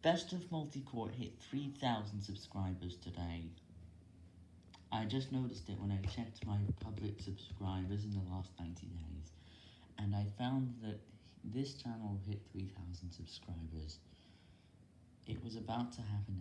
Best of Multicore hit 3,000 subscribers today. I just noticed it when I checked my public subscribers in the last 90 days, and I found that this channel hit 3,000 subscribers. It was about to happen